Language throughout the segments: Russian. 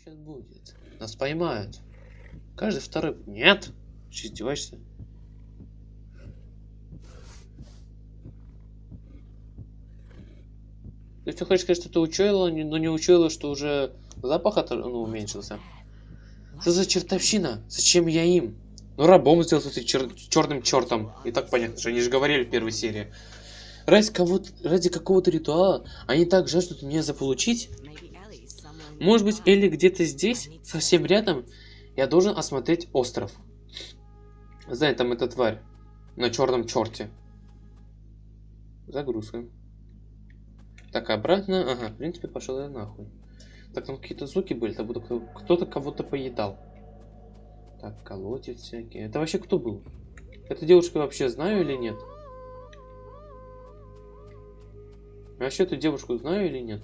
сейчас будет? Нас поймают. Каждый второй... Нет? Что, издеваешься? Ты что хочешь сказать, что ты учуяла, но не учуяла, что уже запах от... ну, уменьшился? Что за чертовщина? Зачем я им? Ну, рабом сделал ты чер... черным чертом. И так понятно, что они же говорили в первой серии. Ради, кого ради какого-то ритуала они так жаждут меня заполучить? Может быть, Элли где-то здесь, совсем рядом? Я должен осмотреть остров. Знай, там эта тварь. На черном черте. Загрузка. Так, обратно. Ага, в принципе, пошел я нахуй. Так, там какие-то звуки были, как будто кто-то кого-то поедал. Так, колотит всякие. Это вообще кто был? Эта девушка вообще знаю или нет? Вообще эту девушку знаю или нет?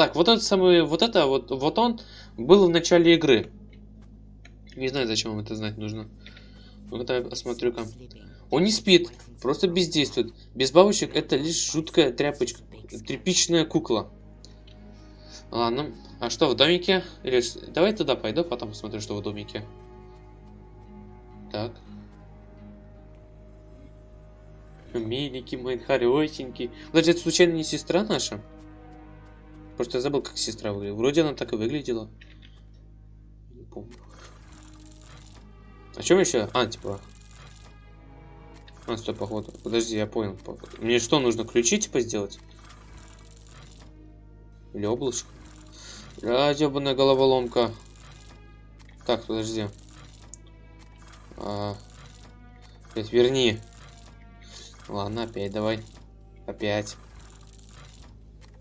Так, вот это самое, вот это, вот, вот он был в начале игры. Не знаю, зачем вам это знать нужно. Ну-ка, я осмотрю-ка. Он не спит, просто бездействует. Без бабочек это лишь жуткая тряпочка, тряпичная кукла. Ладно, а что в домике? Или давай туда пойду, потом посмотрю, что в домике. Так. Миленький мой, хорошенький. Подожди, это случайно не сестра наша? Просто я забыл, как сестра выглядела. Вроде она так и выглядела. Не помню. А чем еще? А, типа, а, стой, походу. Подожди, я понял. Мне что, нужно ключи, типа, сделать? Или облачко? Бля, ебаная головоломка. Так, подожди. А... Опять верни. Ладно, опять давай. Опять.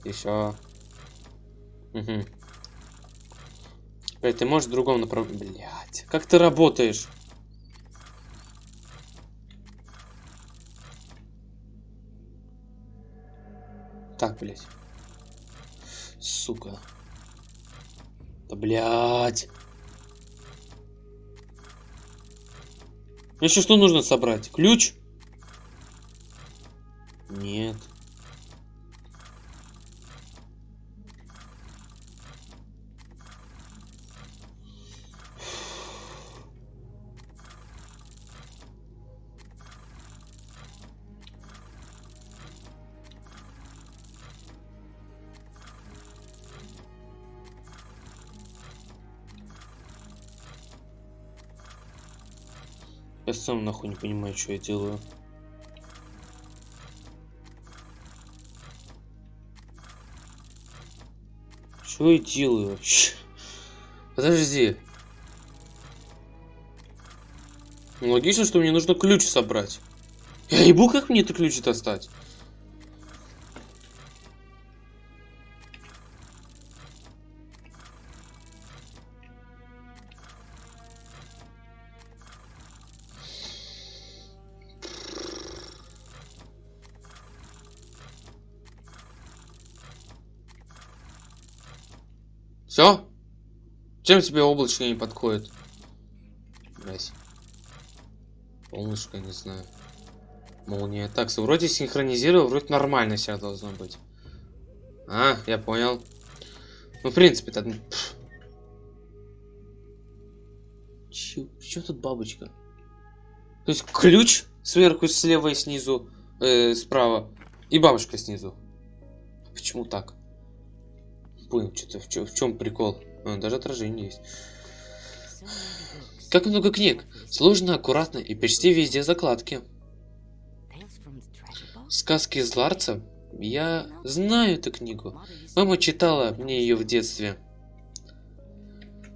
Еще. Угу. Опять ты можешь в другом направлении. Блять. Как ты работаешь? Так, блядь. Сука. Да, блядь. Еще что нужно собрать? Ключ? Нет. Я сам нахуй не понимаю, что я делаю. Что я делаю вообще? Подожди. Логично, что мне нужно ключ собрать. Я ебу, как мне этот ключ достать? Чем тебе облачко не подходит? Блять. Солнышко, не знаю. Молния. Так, вроде синхронизировал, вроде нормально себя должно быть. А, я понял. Ну, в принципе, так. Че тут бабочка? То есть ключ сверху, слева и снизу, э, справа. И бабушка снизу. Почему так? понял, что-то в чем прикол. А, даже отражение есть. Как много книг. Сложно, аккуратно и почти везде закладки. Сказки из Ларца? Я знаю эту книгу. Мама читала мне ее в детстве.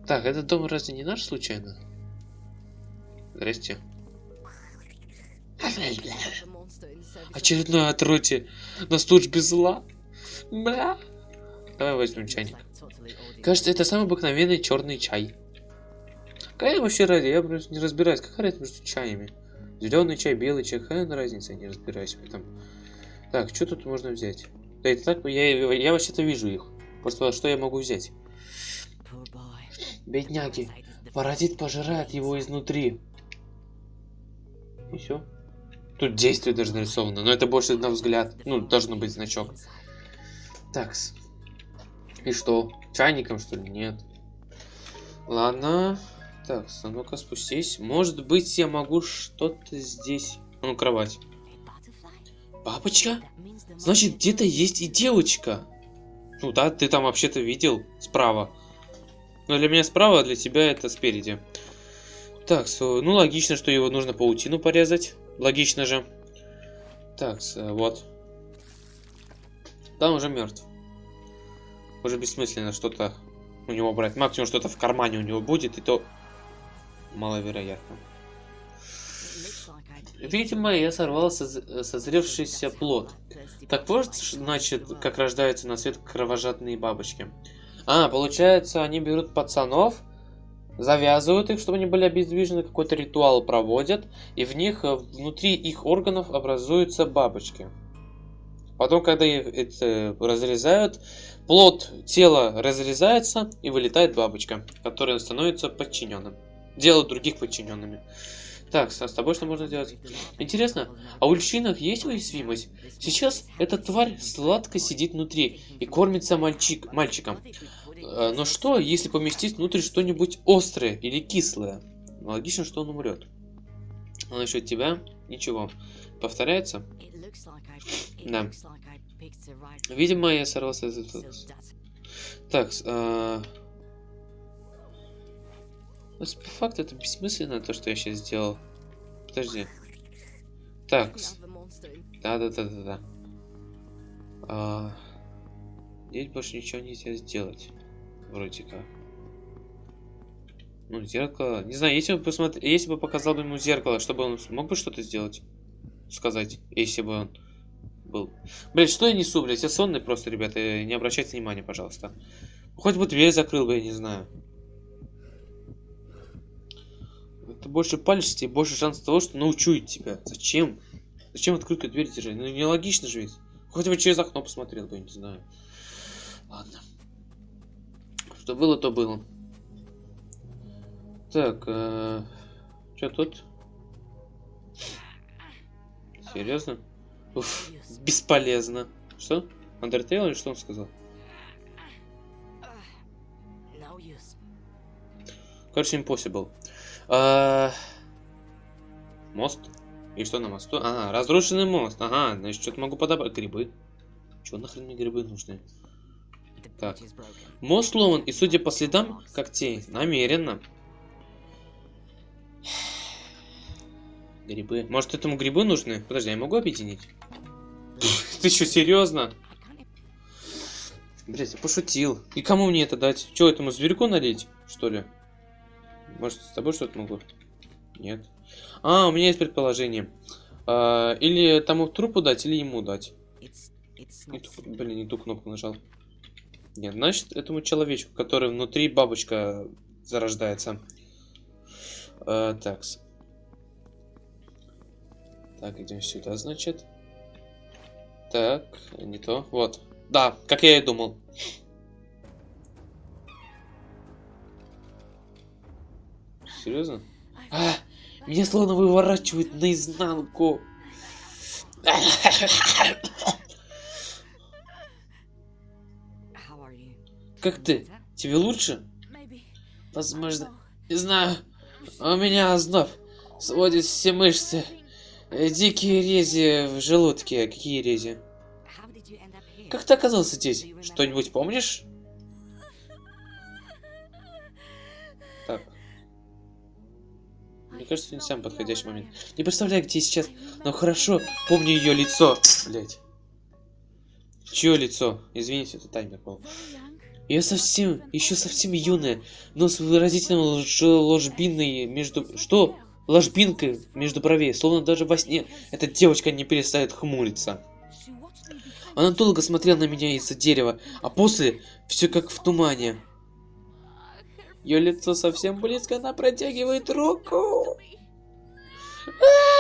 Так, этот дом разве не наш случайно? Здрасте. Очередное отродье на службе зла. Бля. Давай возьмем чайник. Кажется, это самый обыкновенный черный чай. Какая вообще разница? Я просто не разбираюсь. Какая разница между чаями? Зеленый чай, белый чай. Какая разница? Я не разбираюсь в этом. Так, что тут можно взять? Да это так, я, я вообще-то вижу их. Просто что я могу взять? Бедняги. Паразит пожирает его изнутри. И все. Тут действие даже нарисовано, но это больше на взгляд. Ну, должен быть значок. Так, и что? Чайником, что ли? Нет. Ладно. Так, а ну-ка спустись. Может быть, я могу что-то здесь... А ну, кровать. Бабочка? Значит, где-то есть и девочка. Ну да, ты там вообще-то видел справа. Но для меня справа, а для тебя это спереди. Так, ну логично, что его нужно паутину порезать. Логично же. Так, вот. Там уже мертв. Уже бессмысленно что-то у него брать. Максимум что-то в кармане у него будет, и то маловероятно. Видимо, я сорвал созревшийся плод. Так вот, значит, как рождаются на свет кровожадные бабочки. А, получается, они берут пацанов, завязывают их, чтобы они были обездвижены, какой-то ритуал проводят, и в них, э, внутри их органов образуются бабочки. Потом, когда их это разрезают, плод тела разрезается, и вылетает бабочка, которая становится подчиненным. Делают других подчиненными. Так, с тобой что можно делать? Интересно, а у льщинок есть уязвимость? Сейчас эта тварь сладко сидит внутри и кормится мальчик, мальчиком. Э, но что, если поместить внутрь что-нибудь острое или кислое? Логично, что он умрет. А насчет тебя? Ничего. Повторяется? Да. Видимо, я сорвался из этого. Так, э... по факту это бессмысленно, то, что я сейчас сделал. Подожди. Так. Да-да-да-да-да. А... Здесь больше ничего нельзя сделать. Вроде как. Ну, зеркало. Не знаю, если бы посмотр... если бы показал бы ему зеркало, чтобы он мог бы что-то сделать. Сказать, если бы он был. Блять, что я несу, блять? Я сонный просто, ребята. Не обращайте внимания, пожалуйста. Хоть бы дверь закрыл бы, я не знаю. Ты больше палишься, больше шанс того, что научу тебя. Зачем? Зачем открытую дверь держать? Ну, нелогично же ведь. Хоть бы через окно посмотрел бы, я не знаю. Ладно. Что было, то было. Так, э, что тут? Серьезно? Уф, бесполезно. Что? Undertale или что он сказал? Короче, impossible. А... Мост? И что на мосту? Ага, разрушенный мост. Ага, значит, что-то могу подобрать. Грибы. Чего нахрен мне грибы нужны? Так. Мост сломан, и судя по следам когтей, намеренно. Грибы. Может, этому грибы нужны? Подожди, я могу объединить? Ты что, серьезно? Блять, я пошутил. И кому мне это дать? Че, этому зверьку налить, что ли? Может, с тобой что-то могу? Нет. А, у меня есть предположение. А, или тому трупу дать, или ему дать. Не ту, блин, не ту кнопку нажал. Нет, значит, этому человечку, который внутри бабочка зарождается. А, такс. Так, идем сюда, значит. Так, не то. Вот. Да, как я и думал. Серьезно? А, меня словно выворачивают наизнанку. Как ты? Тебе лучше? Возможно. Не знаю. У меня озноб. Сводит все мышцы. Дикие рези в желудке. Какие рези? Как ты оказался здесь? Что-нибудь помнишь? Мне кажется, это не самый подходящий момент. Не представляю, где сейчас, но хорошо помню ее лицо. Блять. Чье лицо? Извините, это таймер был. Я совсем, еще совсем юная, но с выразительным лож ложбиной между... Что? Ложбинкой между бровей, словно даже во сне эта девочка не перестает хмуриться. Она долго смотрела на меня из-за дерева, а после все как в тумане. Ее лицо совсем близко, она протягивает руку. А.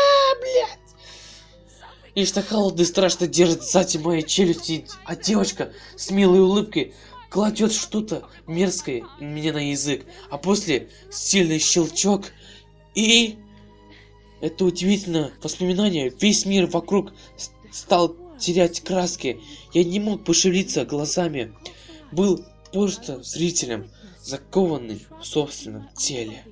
И что холодно и страшно держит сзади моей челюсти, а девочка с милой улыбкой кладет что-то мерзкое мне на язык, а после сильный щелчок и... Это удивительно воспоминание. Весь мир вокруг стал терять краски. Я не мог пошевелиться глазами. Был просто зрителем, закованный в собственном теле.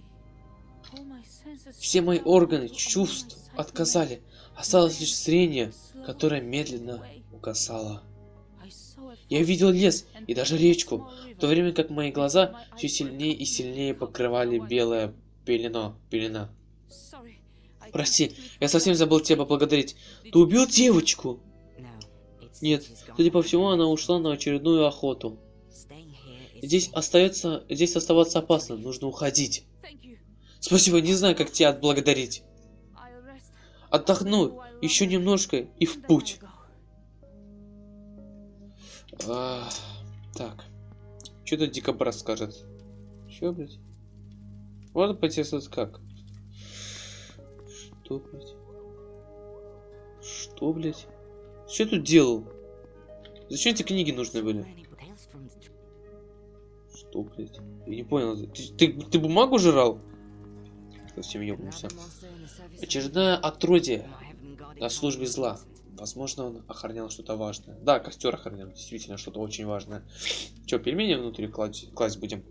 Все мои органы чувств отказали. Осталось лишь зрение, которое медленно угасало. Я видел лес и даже речку, в то время как мои глаза все сильнее и сильнее покрывали белая пелена. пелена. Прости, я совсем забыл тебя поблагодарить. Ты убил девочку? Нет, судя по всему, она ушла на очередную охоту. Здесь остается, здесь оставаться опасно, нужно уходить. Спасибо, не знаю, как тебя отблагодарить. Отдохну еще немножко и в путь. А, так. Что тут дикобраз скажет? Че, блядь? Вот поинтересоваться как. Что, блядь? Что, блядь? Что тут делал? Зачем эти книги нужны были? Что, блядь? Я не понял. Ты, ты, ты бумагу жрал? Совсем ёбнулся. Очередное отродье на службе зла. Возможно, он охранял что-то важное. Да, костер охранял, действительно, что-то очень важное. Че, пельмени внутри класть, класть будем?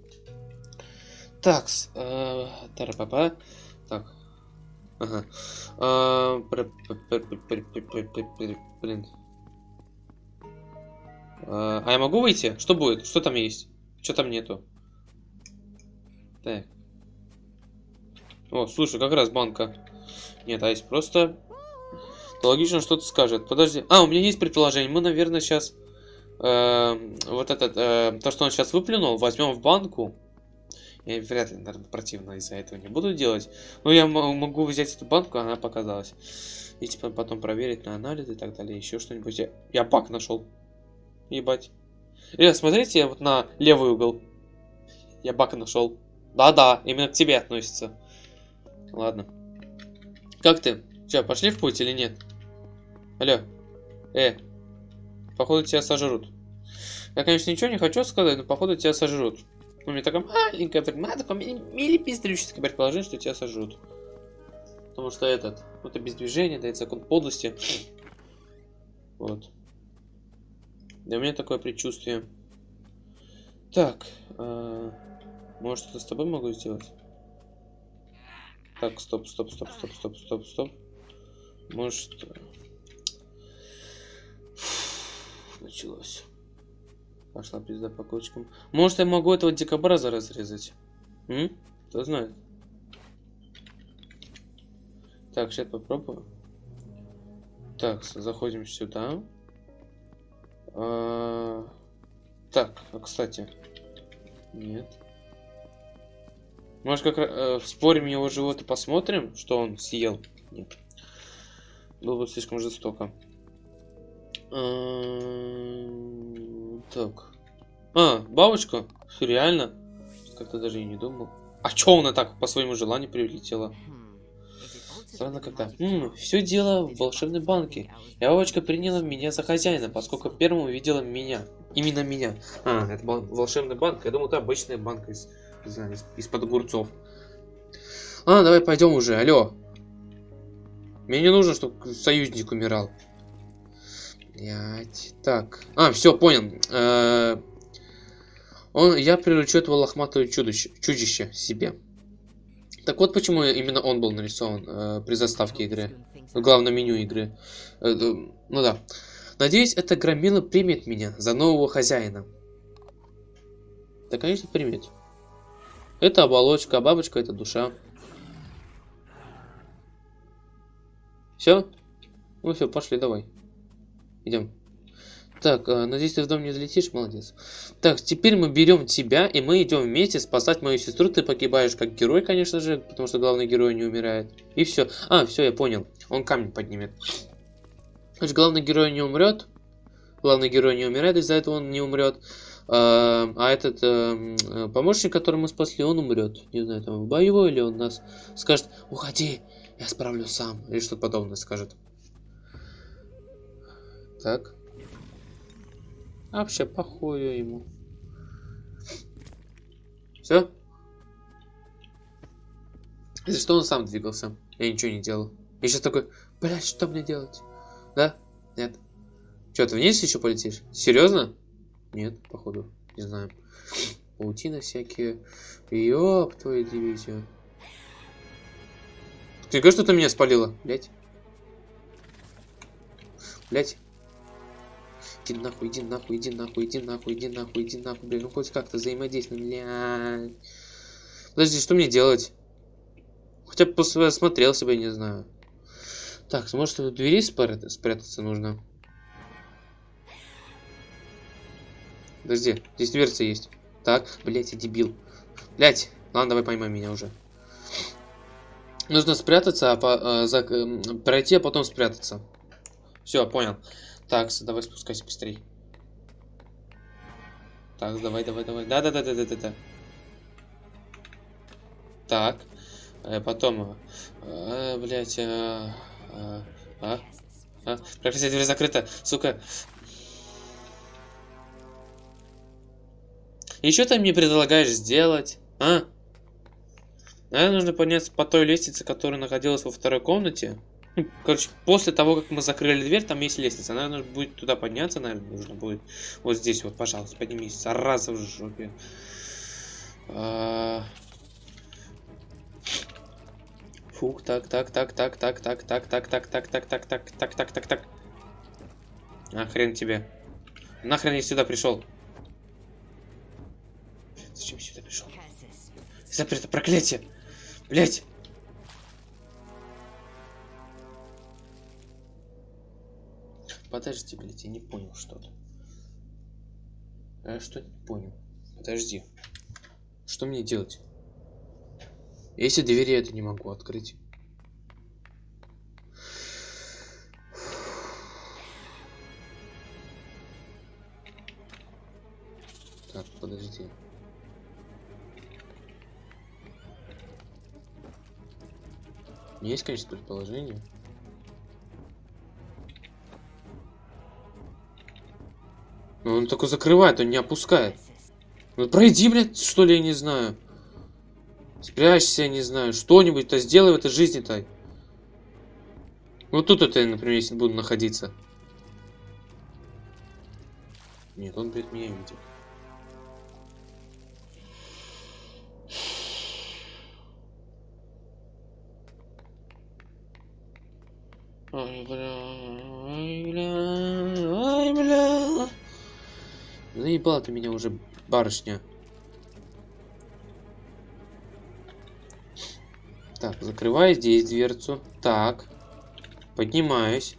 Так, э, тарапапа. Так. Ага. А, блин. А, а я могу выйти? Что будет? Что там есть? Что там нету? Так. О, слушай, как раз банка. Нет, а есть просто... Логично что-то скажет. Подожди. А, у меня есть предположение. Мы, наверное, сейчас... Э, вот этот... Э, то, что он сейчас выплюнул, возьмем в банку. Я вряд ли, наверное, противно из-за этого не буду делать. Но я могу взять эту банку, она показалась. И типа потом проверить на анализ и так далее. Еще что-нибудь. Я, я баг нашел. Ебать. Ребят, смотрите вот на левый угол. Я баг нашел. Да-да, именно к тебе относится. Ладно. Как ты? Че, пошли в путь или нет? Алло. Э. Походу тебя сожрут. Я, конечно, ничего не хочу сказать, но походу тебя сожрут. У меня такая маленькая, такое милипистрическое предположение, что тебя сожрут. Потому что этот, это без движения, дает закон подлости. Вот. Да у меня такое предчувствие. Так, э, может что-то с тобой могу сделать? Так, стоп, стоп, стоп, стоп, стоп, стоп, стоп. Может... Началось. Пошла пизда по кочкам. Может, я могу этого дикобраза разрезать? М? Кто знает. Так, сейчас попробую. Так, заходим сюда. А... Так, а кстати. Нет. Может, как э, спорим его живот и посмотрим, что он съел? Нет. Было бы слишком жестоко. А, так. А, бабочка? Реально? Как-то даже и не думал. А чё она так по своему желанию прилетела? Странно когда. Ммм, все дело в волшебной банке. И бабочка приняла меня за хозяина, поскольку первым увидела меня. Именно меня. А, это был волшебный банк. Я думал, это обычная банка из, из, из-под огурцов. А, давай пойдем уже, алло. Мне не нужно, чтобы союзник умирал. Блять. Так. А, все, понял. Э -э он, я приручу этого лохматого чудище, чудище себе. Так вот почему именно он был нарисован э, при заставке игры. В главном меню игры. Э, э, ну да. Надеюсь, эта громила примет меня за нового хозяина. Да, конечно, примет. Это оболочка, а бабочка это душа. Все? Ну все, пошли, давай. Идем. Так, э, надеюсь, ты в дом не залетишь, молодец. Так, теперь мы берем тебя, и мы идем вместе спасать мою сестру. Ты погибаешь как герой, конечно же, потому что главный герой не умирает. И все. А, все, я понял. Он камень поднимет. Значит, главный герой не умрет. Главный герой не умирает, из-за этого он не умрет. А, а этот а, помощник, который мы спасли, он умрет. Не знаю, там в бою или он нас скажет, уходи, я справлюсь сам. Или что-то подобное скажет. Так. А вообще похую ему. Все? Если что, он сам двигался. Я ничего не делал. Я сейчас такой, блядь, что мне делать? Да? Нет. Че, ты вниз еще полетишь? Серьезно? Нет, походу. не знаю. Паутины всякие. Ёб твою дивизию. Ты говоришь, что ты меня спалила? Блять. Блять. Иди нахуй, иди нахуй, иди нахуй, иди нахуй, иди нахуй, иди нахуй, блин, ну хоть как-то взаимодействуем, блядь. Подожди, что мне делать? Хотя бы посмотрел себя, не знаю. Так, может в двери спрятаться, нужно? Подожди, здесь дверца есть. Так, блять, я дебил. Блять, ладно, давай поймай меня уже. Нужно спрятаться, а по, э, за, пройти, а потом спрятаться. Все, понял. Так, давай спускайся быстрей. Так, давай, давай, давай. Да, да, да, да, да, да, да. Так. Э, потом. Э, блять. Э, э, а? А? Дверь закрыта. Сука. Что ты мне предлагаешь сделать? А? Наверное, нужно подняться по той лестнице, которая находилась во второй комнате. Ну, короче, после того, как мы закрыли дверь, там есть лестница. Наверное, будет туда подняться, наверное, нужно будет. Вот здесь вот, пожалуйста, поднимись. Зараза в жопе. А... Фух, так, так, так, так, так, так, так, так, так, так, так, так, так, так, так, так, так. А хрен тебе. Нахрен я сюда пришел? Зачем я сюда пришел? Запрето проклятие! Блять! Подожди, блядь, я не понял что-то. Я что не понял. Подожди. Что мне делать? Если двери это не могу открыть. Так, подожди. Есть, конечно, предположение. Но он только закрывает, он не опускает. Ну пройди, блядь, что ли, я не знаю. Спрячься, я не знаю. Что-нибудь-то сделай в этой жизни-то. Вот тут это, например, если буду находиться. Нет, он, блядь, меня видит. Ой, бля, Заебала ты меня уже, барышня. Так, закрываю здесь дверцу. Так. Поднимаюсь.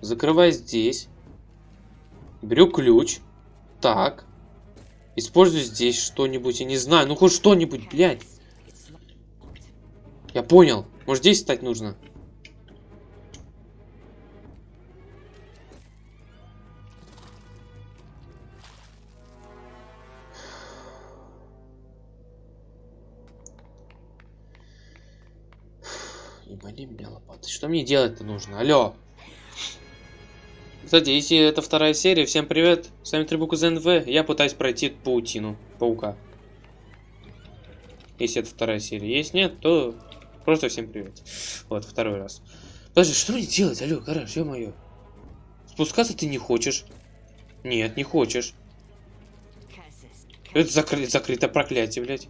Закрываю здесь. Беру ключ. Так. Использую здесь что-нибудь. Я не знаю. Ну хоть что-нибудь, блядь. Я понял. Может здесь стать нужно? Что мне делать-то нужно? Алло. Кстати, если это вторая серия, всем привет. С вами Трибук из НВ. Я пытаюсь пройти паутину паука. Если это вторая серия. Если нет, то просто всем привет. Вот, второй раз. Подожди, что мне делать? Алло, гараж, ё-моё. Спускаться ты не хочешь? Нет, не хочешь. Это закры закрыто проклятие, блядь.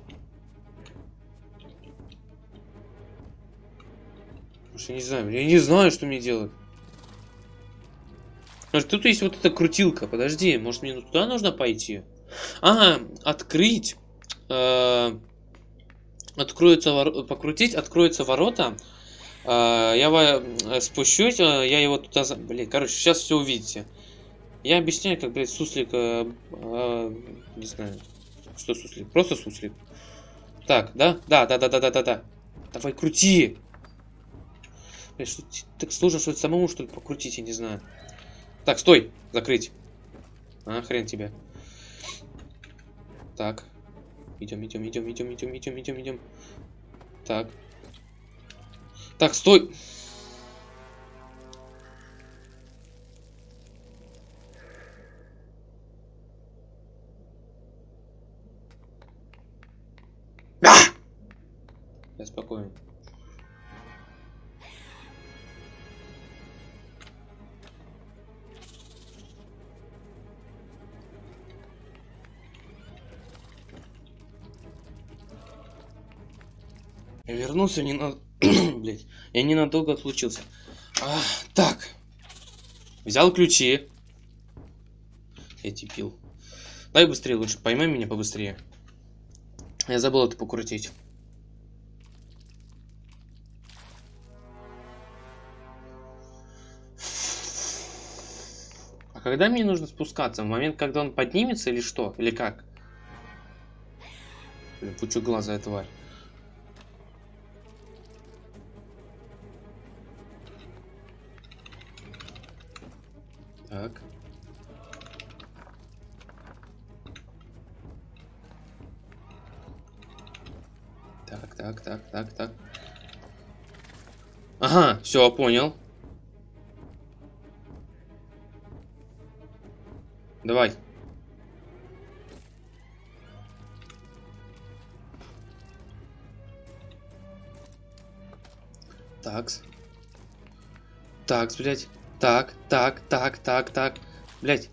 Я не знаю, я не знаю, что мне делать. Может, тут есть вот эта крутилка. Подожди, может мне туда нужно пойти? Ага, открыть. Э, откроется вор... покрутить, откроются ворота. Э, я э, спущусь, э, я его туда... Блин, короче, сейчас все увидите. Я объясняю, как, блядь, суслик... Э, э, не знаю, что суслик. Просто суслик. Так, да? Да, да, да, да, да, да, да. Давай, крути! Что так сложно, что это самому, что ли, покрутить, я не знаю. Так, стой! Закрыть. А, хрен тебе. Так. Идем, идем, идем, идем, идем, идем, идем, идем. Так. Так, стой! Вернулся не на... Блять, я ненадолго отлучился. А, так. Взял ключи. Эти пил. Дай быстрее лучше, поймай меня побыстрее. Я забыл это покрутить. А когда мне нужно спускаться? В момент, когда он поднимется или что? Или как? Блин, пучу глаза, тварь. Так. Так, так, так, так, так. Ага, все, понял. Давай. Такс. Такс, блядь. Так, так, так, так, так. Блядь.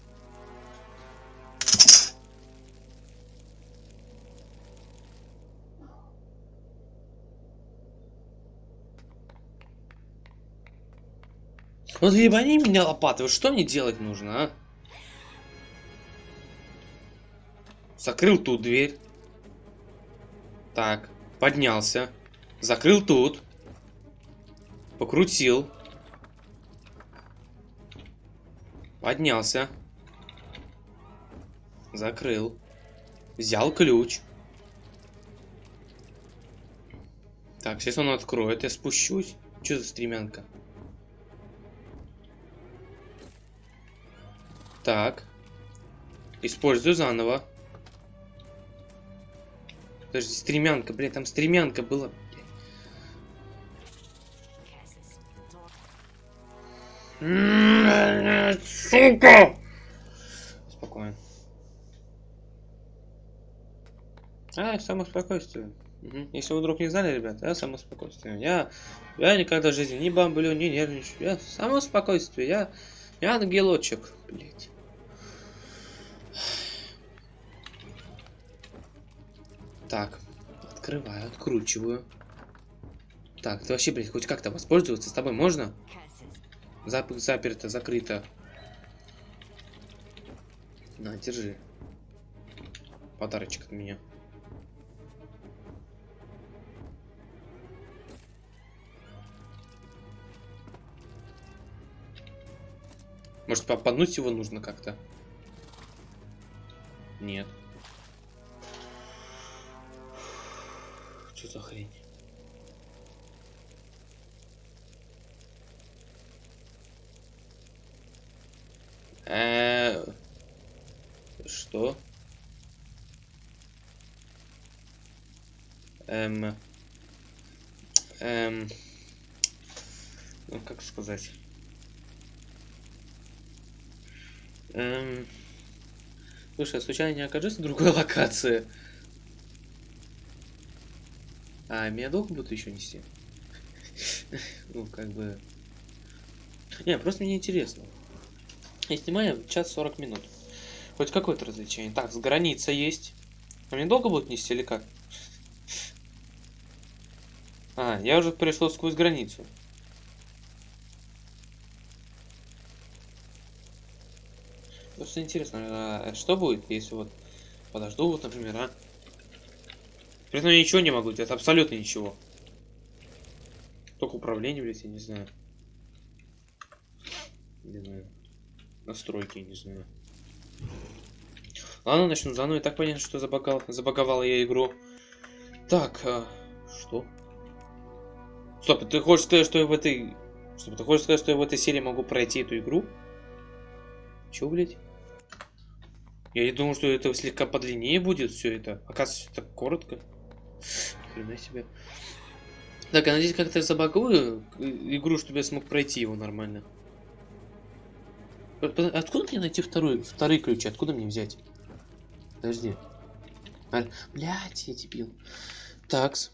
Вот ебани меня лопатой, вот что мне делать нужно, а? Закрыл тут дверь. Так, поднялся. Закрыл тут. Покрутил. Поднялся. Закрыл. Взял ключ. Так, сейчас он откроет, я спущусь. Что за стремянка? Так. Использую заново. Подожди, стремянка, блядь, там стремянка была. Сука! Спокойно. А, самоспокойствие. Угу. Если вы вдруг не знали, ребят, я самоспокойствие. Я, я никогда в жизни не бомблю, не нервничаю. Я самоспокойствие. Я, я ангелочек, блядь. Так, открываю, откручиваю. Так, ты вообще, блядь, хоть как-то воспользоваться с тобой можно? Зап заперто, закрыто. На, держи. Подарочек от меня. Может, попаднуть его нужно как-то? Нет. Что за хрень? -э что? Эм. Эм. Ну, как сказать? Эм. Слушай, я случайно не окажусь в другой локации? А, меня долго будут еще нести? Ну, как бы... Не, просто мне интересно. Я снимаю час 40 минут. Хоть какое-то развлечение. Так, с граница есть. А мне долго будут нести или как? А, я уже перешел сквозь границу. Просто интересно, а что будет, если вот подожду, вот, например, а? При этом я ничего не могу делать, абсолютно ничего. Только управление, блядь, я не знаю. Не знаю. Настройки, не знаю. Ладно, начну заново. И так понятно, что забагал, забаговала я игру. Так, а, что? Стоп, ты хочешь сказать, что я в этой... Стоп, ты хочешь сказать, что я в этой серии могу пройти эту игру? Чё, блядь? Я не думал, что это слегка подлиннее будет все это. Оказывается, так коротко. Хрена себе. Так, я надеюсь, как-то забагую игру, чтобы я смог пройти его нормально. Откуда мне найти второй, вторые ключи? Откуда мне взять? Подожди. А, блядь, я дебил. Такс.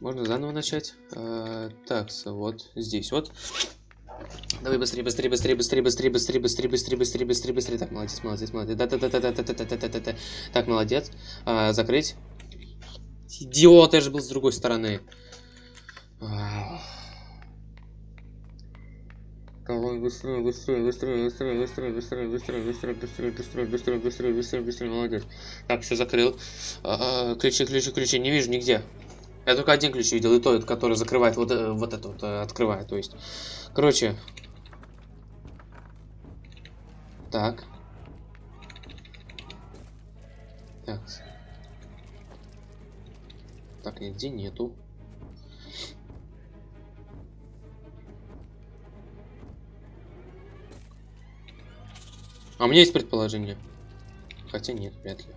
Можно заново начать. А, такс, вот здесь вот. Давай быстрее, быстрее, быстрее, быстрее, быстрее, быстрее, быстрее, быстрее, быстрее, быстрее, быстрее. Так, молодец, молодец, молодец. Да, да, да, да, да, да, да, да, да, да, да. Так, молодец. А, закрыть. Идиот, я же был с другой стороны. Давай быстрее, быстрее, быстрее, быстрее, быстрее, быстрее, быстрее, быстрее, быстрее, быстрее, быстрее, быстрее, быстрее, быстрее, молодец. Так, все закрыл. А, ключи, ключи, ключи, не вижу нигде. Я только один ключ видел, и то, который закрывает вот, э, вот это вот, э, открывает, то есть. Короче. Так. Так. Так, нигде нету. А у меня есть предположение. Хотя нет, вряд ли.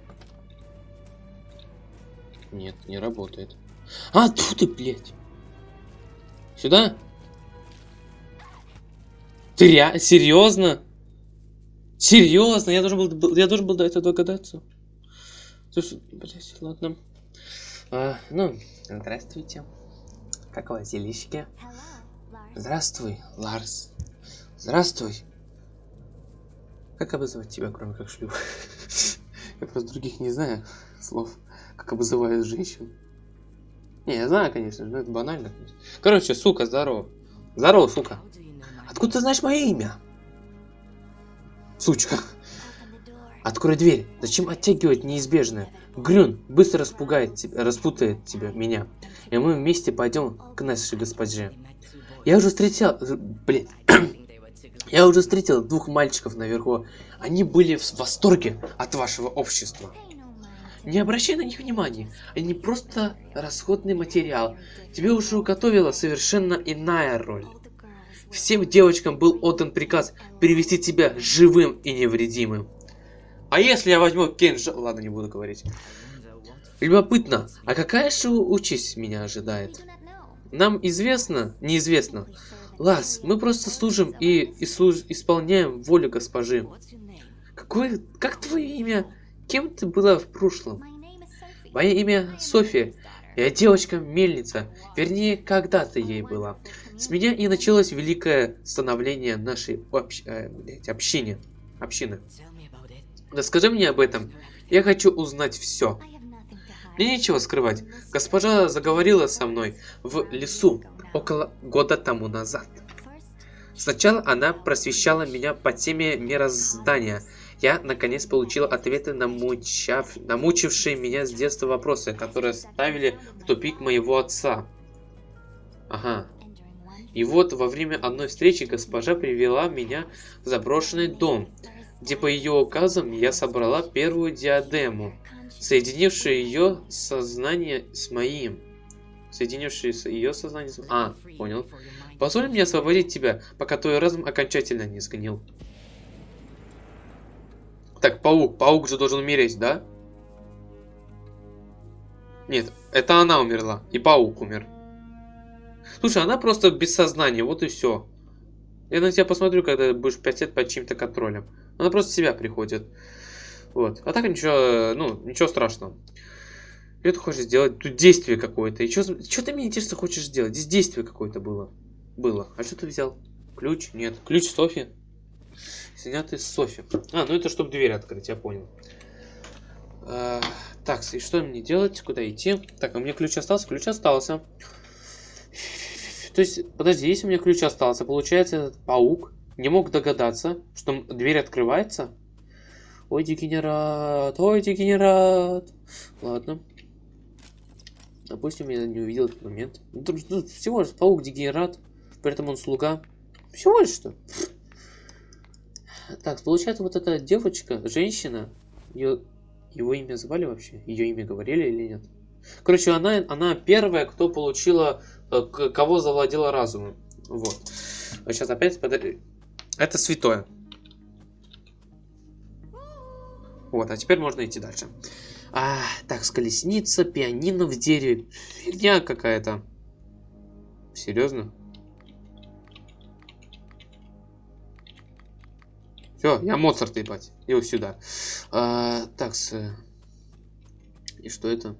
Нет, не работает. А, тут ты, блядь. Сюда? Ты ре... Серьезно? Серьезно? Я должен был, я должен был до этого догадаться. Слушай, блядь, ладно. А, ну, здравствуйте. Как у вас делишки? Здравствуй, Ларс. Здравствуй. Как обозвать тебя, кроме как шлюх? Я просто других не знаю слов, как обзывают женщин. Не, я знаю, конечно же, но это банально. Короче, сука, здорово. Здорово, сука. Откуда ты знаешь мое имя? Сучка. Открой дверь. Зачем оттягивать неизбежное? Грюн быстро распугает тебя, распутает тебя, меня. И мы вместе пойдем к нашей госпоже. Я уже встретил... Блин. Я уже встретил двух мальчиков наверху. Они были в восторге от вашего общества. Не обращай на них внимания. Они просто расходный материал. Тебе уже уготовила совершенно иная роль. Всем девочкам был отдан приказ перевести тебя живым и невредимым. А если я возьму кинжал... Ладно, не буду говорить. Любопытно, а какая же участь меня ожидает? Нам известно, неизвестно. Лас, мы просто служим и, и служ... исполняем волю госпожи. Какое... Как твое имя? Кем ты была в прошлом? Мое имя София. Я девочка-мельница. Вернее, когда-то ей была. С меня и началось великое становление нашей общ... э, общины. Общины. Расскажи мне об этом. Я хочу узнать все. Мне нечего скрывать. Госпожа заговорила со мной в лесу около года тому назад. Сначала она просвещала меня по теме мироздания. Я, наконец, получил ответы на, мучав... на мучившие меня с детства вопросы, которые ставили в тупик моего отца. Ага. И вот во время одной встречи госпожа привела меня в заброшенный дом, где по ее указам я собрала первую диадему, соединившую ее сознание с моим. Соединившую ее сознание с... А, понял. Позволь мне освободить тебя, пока твой разум окончательно не сгнил. Так, паук. Паук же должен умереть, да? Нет, это она умерла. И паук умер. Слушай, она просто без сознания, вот и все. Я на тебя посмотрю, когда будешь 5 лет под чьим-то контролем. Она просто себя приходит. Вот. А так ничего, ну, ничего страшного. Что ты хочешь сделать? Тут действие какое-то. И что ты мне интересно хочешь сделать? Здесь действие какое-то было. Было. А что ты взял? Ключ? Нет. Ключ Софи. Снятый с Софи. А, ну это чтобы дверь открыть, я понял. А, так, и что мне делать? Куда идти? Так, а у меня ключ остался? Ключ остался. То есть, подожди, если у меня ключ остался, получается, этот паук не мог догадаться, что дверь открывается? Ой, дегенерат, ой, дегенерат. Ладно. Допустим, я не увидел этот момент. Ну, тут, всего лишь паук дегенерат, поэтому он слуга. Всего лишь что. Так, получается, вот эта девочка, женщина, ее, его имя звали вообще? Ее имя говорили или нет? Короче, она, она первая, кто получила, э, кого завладела разумом. Вот. Сейчас опять подожди. Это святое. Вот, а теперь можно идти дальше. А, так, с пианино в дереве. Фигня какая-то. Серьезно? Все, я Моцарт, ебать. Иди сюда. А, так, с... И что это?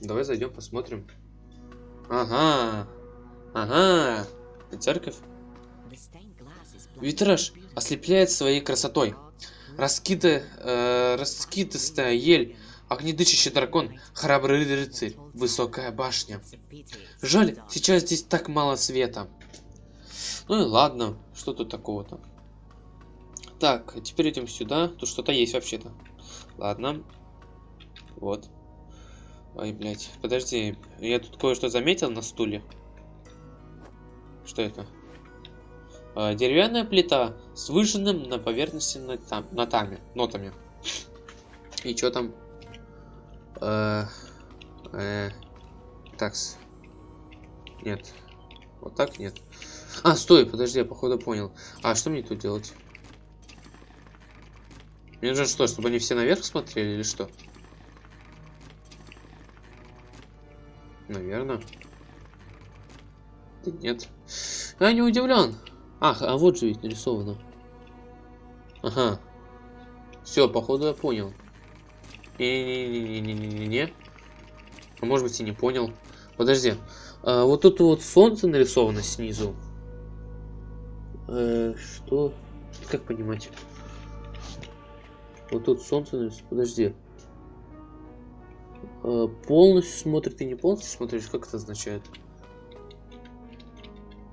Давай зайдем, посмотрим. Ага. Ага. Церковь. Витраж ослепляет своей красотой. Раскита, э, раскидистая ель Огнедышащий дракон, храбрый рыцарь, высокая башня. Жаль, сейчас здесь так мало света. Ну и ладно, что тут такого-то. Так, теперь идем сюда. Тут что-то есть вообще-то. Ладно. Вот. Ой, блядь. Подожди. Я тут кое-что заметил на стуле. Что это? А, деревянная плита с выжженным на поверхности нотам, нотами. Нотами. И что там? Э, э, такс. Нет. Вот так нет. А, стой, подожди, я походу понял. А, что мне тут делать? Мне нужно что, чтобы они все наверх смотрели или что? Наверное. Да нет. Я не удивлен. Ах, а вот же ведь нарисовано. Ага. Все, походу я понял. Не-не-не-не-не-не-не. А может быть и не понял. Подожди. А, вот тут вот солнце нарисовано снизу. Э, что? Как понимать? Вот тут солнце нарисовано. Подожди. А, полностью смотрит и не полностью смотришь? Как это означает?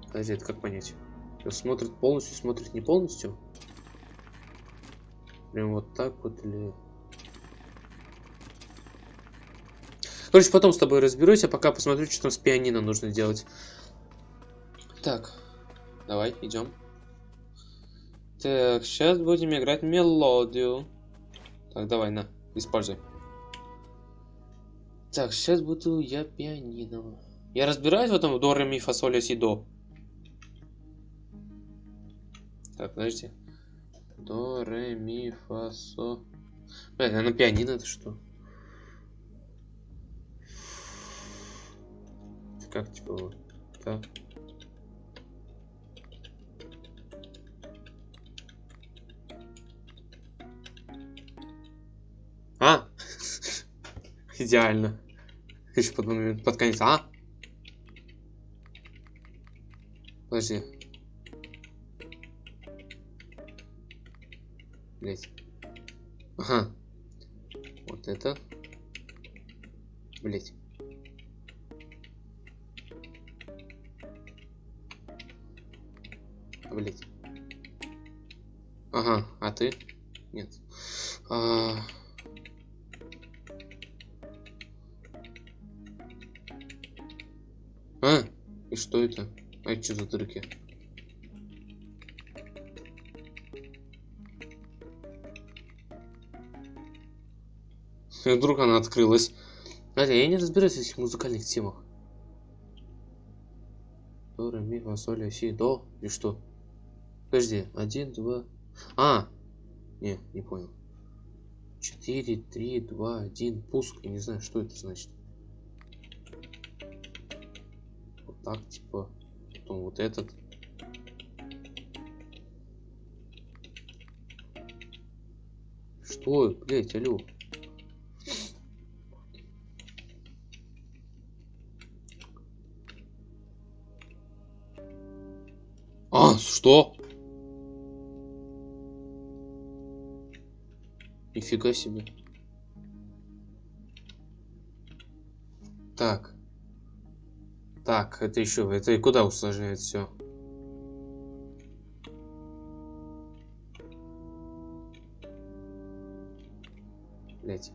Подожди, это как понять? Смотрит полностью, смотрит не полностью? Прям вот так вот или... Короче, потом с тобой разберусь, а пока посмотрю, что там с пианино нужно делать. Так, давай, идем. Так, сейчас будем играть мелодию. Так, давай, на, используй. Так, сейчас буду я пианино. Я разбираюсь в этом до, ре, ми, си, до. Так, подожди. До, ре, ми, фа, со. Блядь, а на пианино это что? Как типа вот так. А! Идеально. Еще под момент, под конец. А? Подожди. Блять. Ага. Вот это. Блять. Блять. Ага, а ты? Нет. А... а, и что это? А это что за дырки? И вдруг она открылась. Знаете, я не разбираюсь в этих музыкальных темах. До, ре, ми, фа, соль, си, до. И что? Подожди, один, два... А! Не, не понял. Четыре, три, два, один, пуск. Я не знаю, что это значит. Вот так, типа. Потом вот этот. Что? Блять, алло. А, что? Нифига себе. Так. Так, это еще, это и куда усложняет все? Блять.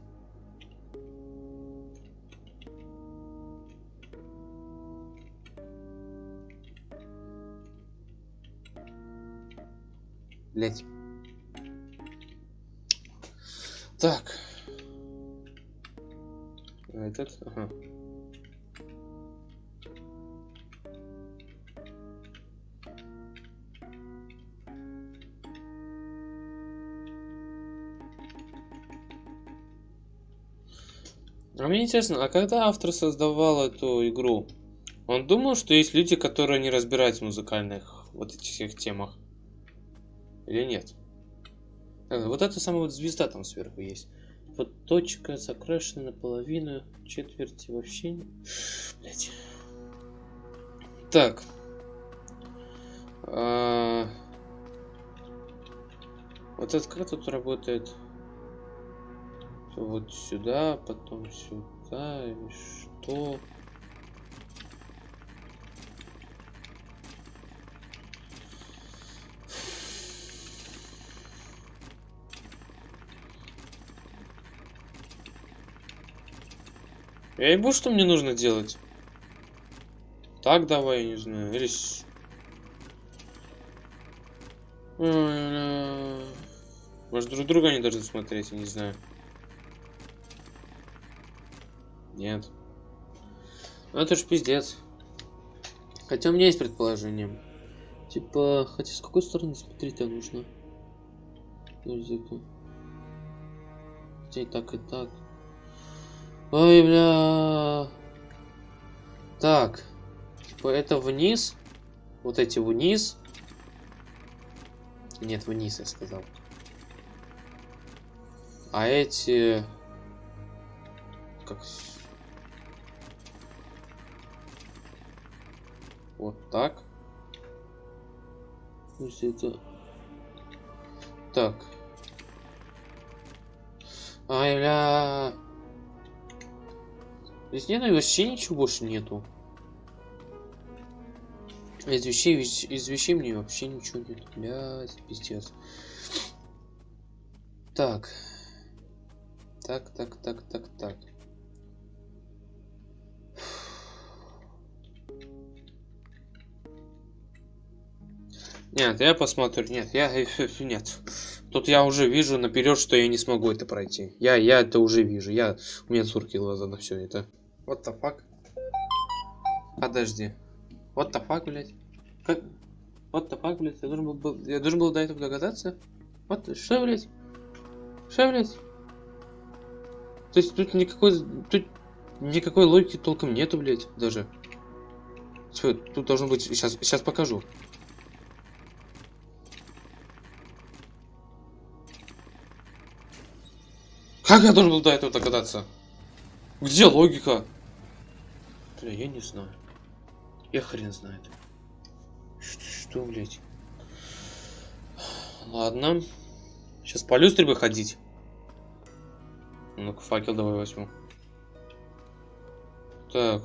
Блять. Так. Этот, ага. А мне интересно, а когда автор создавал эту игру, он думал, что есть люди, которые не разбираются в музыкальных вот этих всех темах? Или нет? А, вот эта самая вот звезда там сверху есть. Вот точка закрашена наполовину, четверти вообще. Блять. Так. А... Вот это как тут работает? Вот сюда, потом сюда, или что? Я ебу, что мне нужно делать. Так давай, я не знаю. Или... Может, друг друга не должны смотреть, я не знаю. Нет. Ну это ж пиздец. Хотя у меня есть предположение. Типа, хотя с какой стороны смотреть-то нужно? Подожди-ка. Хотя и так, и так. Ой, бля. Так. Типа, это вниз. Вот эти вниз. Нет, вниз, я сказал. А эти... Как... Вот так. То это... Так. Ай, бля. Здесь нет вообще ничего больше нету. Из вещей, вещ- из вещей мне вообще ничего нет. Блядь, пиздец. Так. Так, так, так, так, так. Нет, я посмотрю. Нет, я... Нет. Тут я уже вижу наперед, что я не смогу это пройти. Я, я это уже вижу. Я... У меня сурки глаза на все это. What the fuck? Подожди. What the fuck, блядь? Как? What the fuck, блядь? Я должен был, я должен был до этого догадаться? Вот, что, блядь? Что, блядь? То есть тут никакой... Тут никакой логики толком нету, блядь, даже. Всё, тут должно быть... Сейчас, сейчас покажу. Как я должен был до этого догадаться? Где логика? Бля, я не знаю. Я хрен знает. Что, что блядь? Ладно. Сейчас по люстре бы ходить. Ну-ка, факел давай возьму. Так.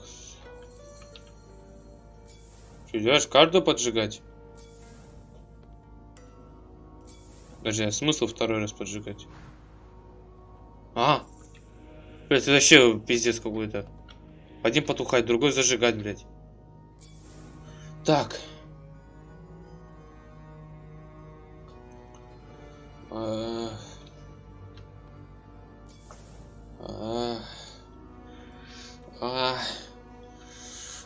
Что, делаешь каждую поджигать? Подожди, а смысл второй раз поджигать? А! Блять, это вообще пиздец какой-то. Один потухать, другой зажигать, блядь. Так. А. А.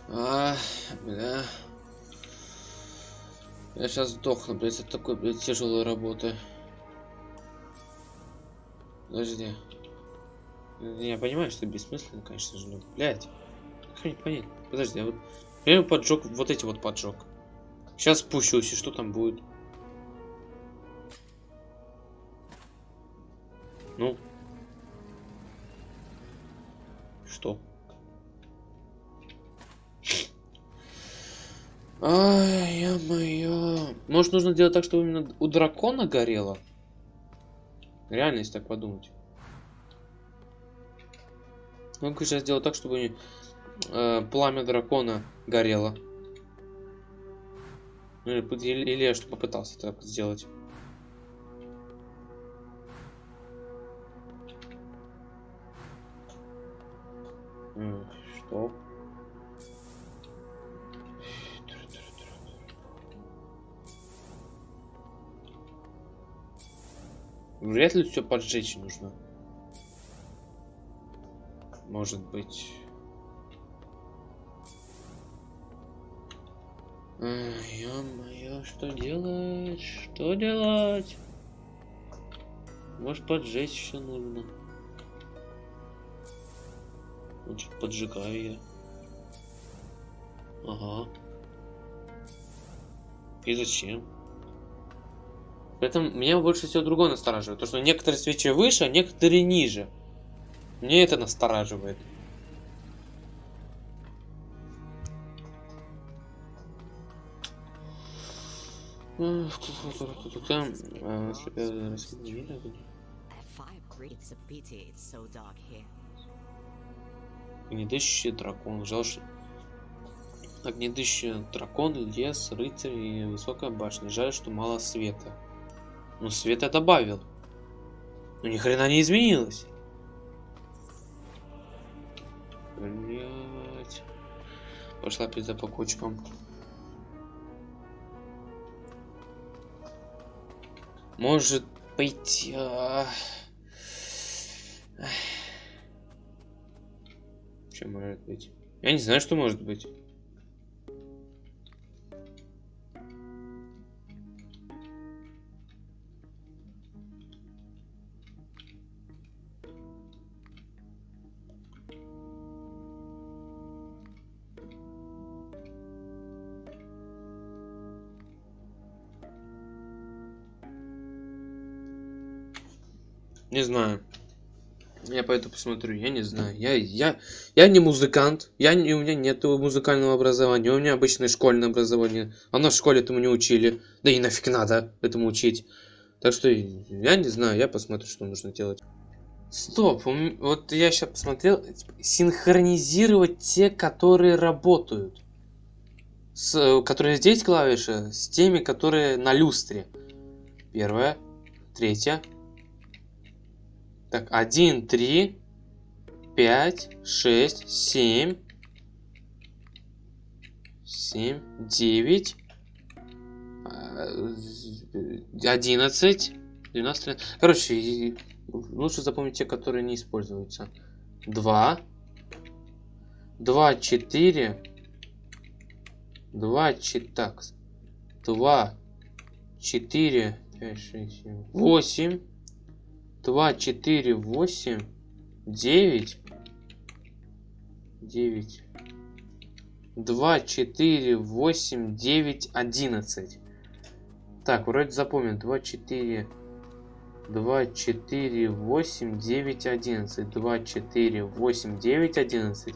А. Бля. Я сейчас сдохну, блядь, от такой, блядь, тяжелой работы. Подожди. Я понимаю, что бессмысленно, конечно же, но, блядь. Мне понять? Подожди, а вот... Я поджег, вот эти вот поджег. Сейчас спущусь, и что там будет? Ну? Что? Ай, ё-моё. Может, нужно делать так, чтобы именно у дракона горело? Реально, если так подумать. Ну-ка сейчас сделать так, чтобы э, пламя дракона горело. Ну, Или, или- я что попытался так сделать. Что? Вряд ли все поджечь нужно. Может быть. Ё-моё, что делать? Что делать? Может поджечь все нужно. Значит, поджигаю я. Ага. И зачем? При этом меня больше всего другое настораживает. То, что некоторые свечи выше, а некоторые ниже. Мне это настораживает. Огнедышащий дракон. Жаль, что... Огнедышащий дракон, лес, рыцарь и высокая башня. Жаль, что мало света. Ну, свет я добавил. Но ни хрена не изменилось. Блять. Пошла пизда по кочкам. Может быть... а, Что может быть? Я не знаю, что может быть. Не знаю. Я пойду посмотрю, я не знаю. Я, я, я не музыкант, я не, у меня нет музыкального образования, у меня обычное школьное образование. А нас в школе этому не учили. Да и нафиг надо этому учить. Так что я не знаю, я посмотрю, что нужно делать. Стоп, вот я сейчас посмотрел, типа, синхронизировать те, которые работают. С, которые здесь клавиши, с теми, которые на люстре. Первая, третья, так, 1, 3, 5, 6, 7, 7, 9, 11, 12, 13. Короче, лучше запомнить те, которые не используются. 2, 2, 4, 2, 4, так, 2, 4, 5, 6, 7, 8, 2, 4, 8, 9, 9, 2, 4, 8, 9, 11. Так, вроде запомнил. 2, 4, 2, 4, 8, 9, 11. 2, 4, 8, 9, 11.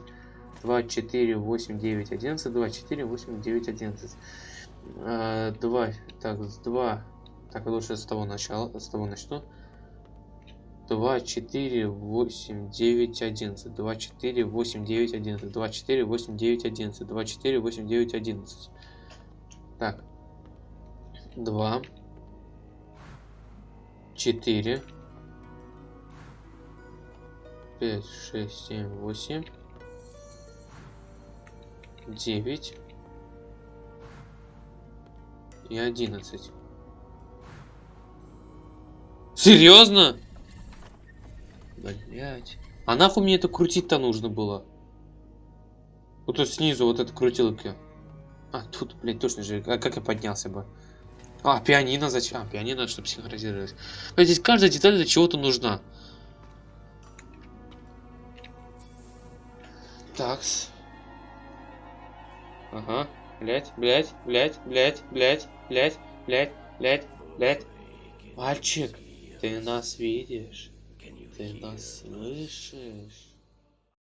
2, 4, 8, 9, 11. 2, 4, 8, 9, 11. 2, так, с 2. Так, лучше с того начала, с того начну. 2, 4, 8, 9, 11. 2, 4, 8, 9, 11. 2, 4, 8, 9, 11. 2, 4, 8, 9, 11. Так. 2, 4, 5, 6, 7, 8, 9 и 11. Серьезно? Блять. А нахуй мне это крутить-то нужно было? Вот тут снизу вот эта крутилка. А, тут, блядь, точно же. А как я поднялся бы? А, пианино зачем? А, пианино, чтобы синхронизировать. Здесь каждая деталь для чего-то нужна. Такс. Ага. Блять, блять, блять, блять, блять, блять, блять, блять, блять. Мальчик, ты нас видишь? Ты нас слышишь?